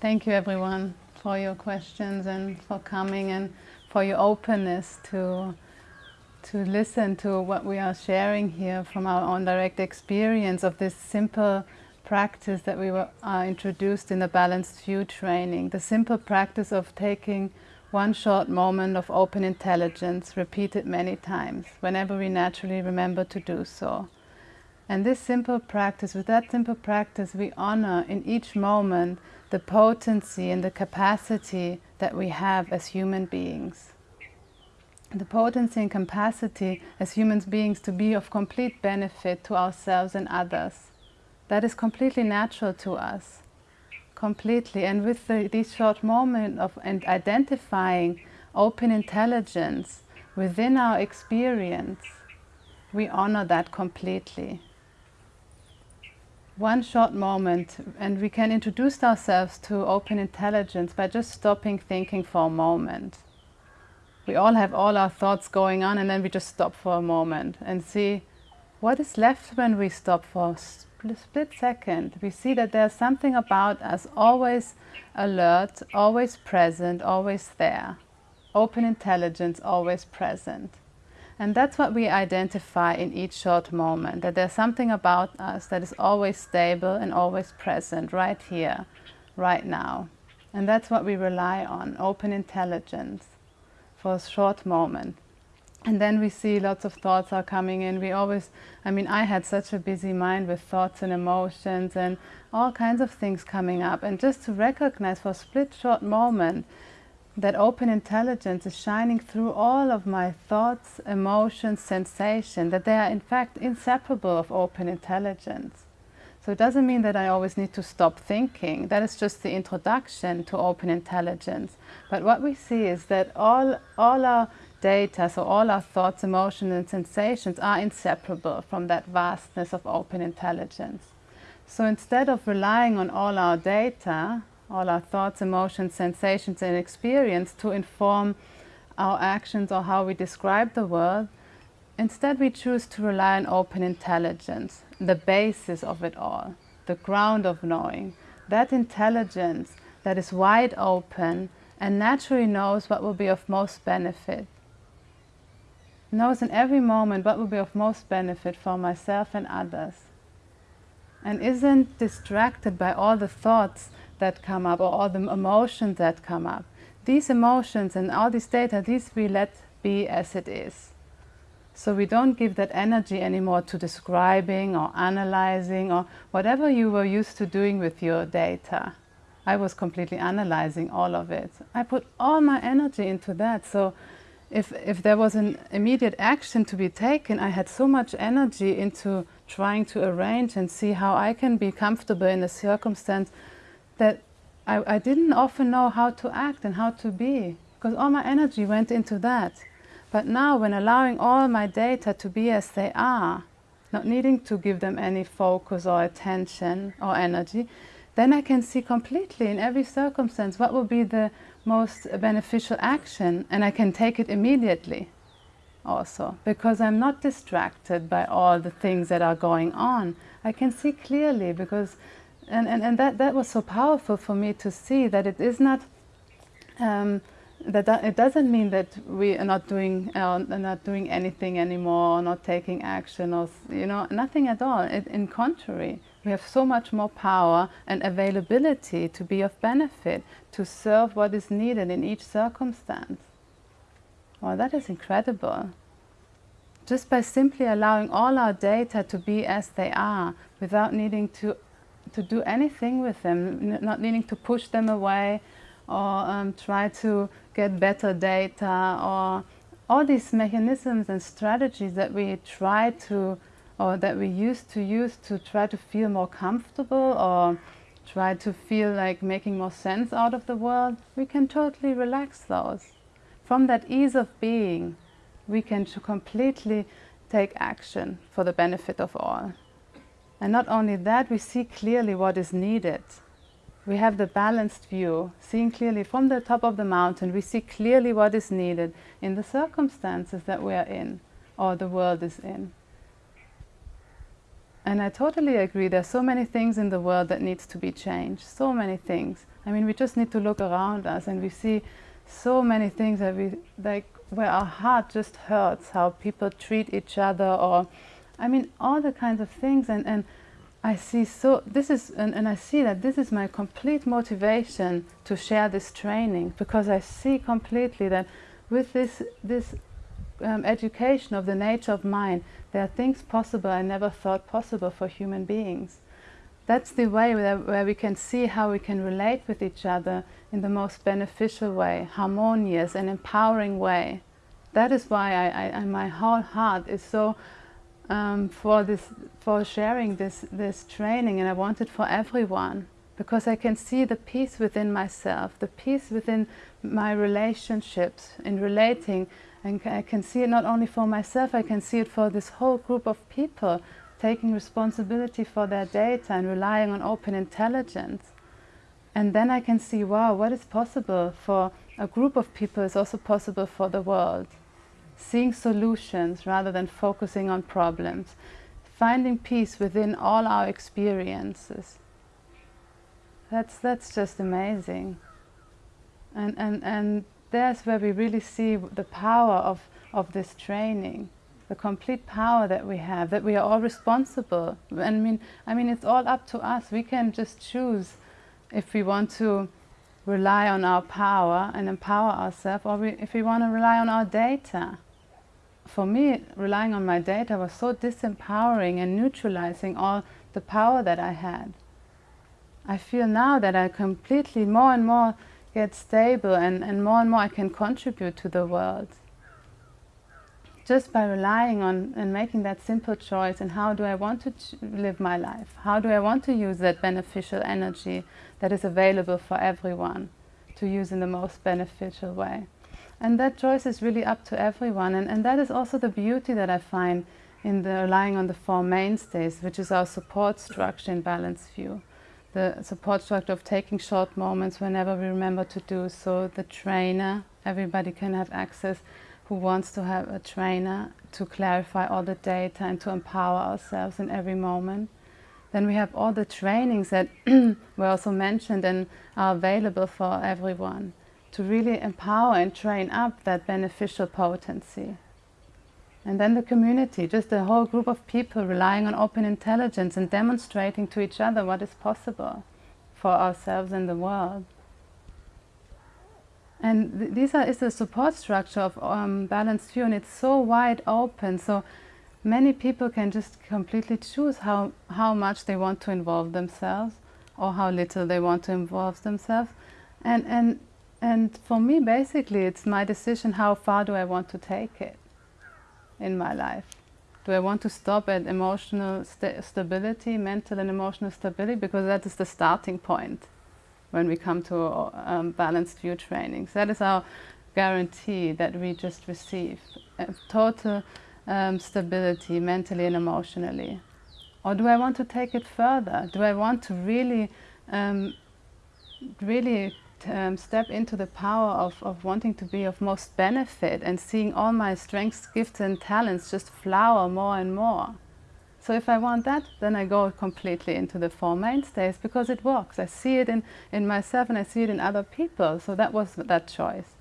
Thank you everyone for your questions and for coming and for your openness to to listen to what we are sharing here from our own direct experience of this simple practice that we were uh, introduced in the Balanced View training, the simple practice of taking one short moment of open intelligence repeated many times, whenever we naturally remember to do so. And this simple practice, with that simple practice, we honor in each moment the potency and the capacity that we have as human beings. The potency and capacity as human beings to be of complete benefit to ourselves and others. That is completely natural to us, completely. And with the, these short moment of and identifying open intelligence within our experience, we honor that completely one short moment and we can introduce ourselves to open intelligence by just stopping thinking for a moment. We all have all our thoughts going on and then we just stop for a moment and see what is left when we stop for a split second. We see that there's something about us always alert, always present, always there. Open intelligence always present. And that's what we identify in each short moment, that there's something about us that is always stable and always present right here, right now. And that's what we rely on, open intelligence for a short moment. And then we see lots of thoughts are coming in. We always, I mean, I had such a busy mind with thoughts and emotions and all kinds of things coming up. And just to recognize for a split short moment that open intelligence is shining through all of my thoughts, emotions, sensations, that they are in fact inseparable of open intelligence. So it doesn't mean that I always need to stop thinking. That is just the introduction to open intelligence. But what we see is that all, all our data, so all our thoughts, emotions and sensations are inseparable from that vastness of open intelligence. So instead of relying on all our data, all our thoughts, emotions, sensations and experience to inform our actions or how we describe the world. Instead, we choose to rely on open intelligence, the basis of it all, the ground of knowing. That intelligence that is wide open and naturally knows what will be of most benefit. Knows in every moment what will be of most benefit for myself and others. And isn't distracted by all the thoughts that come up or all the emotions that come up. These emotions and all this data, these we let be as it is. So we don't give that energy anymore to describing or analyzing or whatever you were used to doing with your data. I was completely analyzing all of it. I put all my energy into that. So if, if there was an immediate action to be taken, I had so much energy into trying to arrange and see how I can be comfortable in a circumstance that I, I didn't often know how to act and how to be because all my energy went into that. But now when allowing all my data to be as they are, not needing to give them any focus or attention or energy, then I can see completely in every circumstance what will be the most beneficial action and I can take it immediately also because I'm not distracted by all the things that are going on. I can see clearly because and, and, and that, that was so powerful for me to see that it is not, um, that, that it doesn't mean that we are not doing, uh, not doing anything anymore, or not taking action, or, you know, nothing at all. It, in contrary, we have so much more power and availability to be of benefit, to serve what is needed in each circumstance. Well, that is incredible. Just by simply allowing all our data to be as they are, without needing to to do anything with them, not needing to push them away or um, try to get better data or all these mechanisms and strategies that we try to or that we used to use to try to feel more comfortable or try to feel like making more sense out of the world, we can totally relax those. From that ease of being, we can completely take action for the benefit of all. And not only that, we see clearly what is needed. We have the balanced view, seeing clearly from the top of the mountain, we see clearly what is needed in the circumstances that we are in or the world is in. And I totally agree. there are so many things in the world that needs to be changed. So many things. I mean, we just need to look around us and we see so many things that we like where our heart just hurts. How people treat each other, or I mean, all the kinds of things. And and I see so this is and, and I see that this is my complete motivation to share this training because I see completely that with this this um, education of the nature of mind, there are things possible I never thought possible for human beings. That's the way where, we can see how we can relate with each other in the most beneficial way, harmonious and empowering way. That is why I, I, my whole heart is so um, for this, for sharing this, this training, and I want it for everyone because I can see the peace within myself, the peace within my relationships, in relating and I can see it not only for myself, I can see it for this whole group of people taking responsibility for their data and relying on open intelligence. And then I can see, wow, what is possible for a group of people is also possible for the world. Seeing solutions rather than focusing on problems. Finding peace within all our experiences. That's, that's just amazing. And, and, and there's where we really see the power of, of this training, the complete power that we have, that we are all responsible. I mean, I mean, it's all up to us. We can just choose if we want to rely on our power and empower ourselves, or we, if we want to rely on our data. For me, relying on my data was so disempowering and neutralizing all the power that I had. I feel now that I completely more and more get stable and, and more and more I can contribute to the world. Just by relying on and making that simple choice and how do I want to live my life? How do I want to use that beneficial energy that is available for everyone to use in the most beneficial way? And that choice is really up to everyone. And, and that is also the beauty that I find in the relying on the four mainstays, which is our support structure in Balanced View the support structure of taking short moments whenever we remember to do so. The trainer, everybody can have access who wants to have a trainer to clarify all the data and to empower ourselves in every moment. Then we have all the trainings that were also mentioned and are available for everyone to really empower and train up that beneficial potency. And then the community, just a whole group of people relying on open intelligence and demonstrating to each other what is possible for ourselves and the world. And th these are, is the support structure of um, Balanced View and it's so wide open. So many people can just completely choose how, how much they want to involve themselves or how little they want to involve themselves. And, and, and for me, basically, it's my decision how far do I want to take it in my life? Do I want to stop at emotional st stability, mental and emotional stability? Because that is the starting point when we come to um, balanced view trainings. That is our guarantee that we just receive. total um, stability mentally and emotionally. Or do I want to take it further? Do I want to really, um, really um, step into the power of, of wanting to be of most benefit and seeing all my strengths, gifts and talents just flower more and more. So if I want that, then I go completely into the Four Mainstays because it works. I see it in, in myself and I see it in other people. So that was that choice.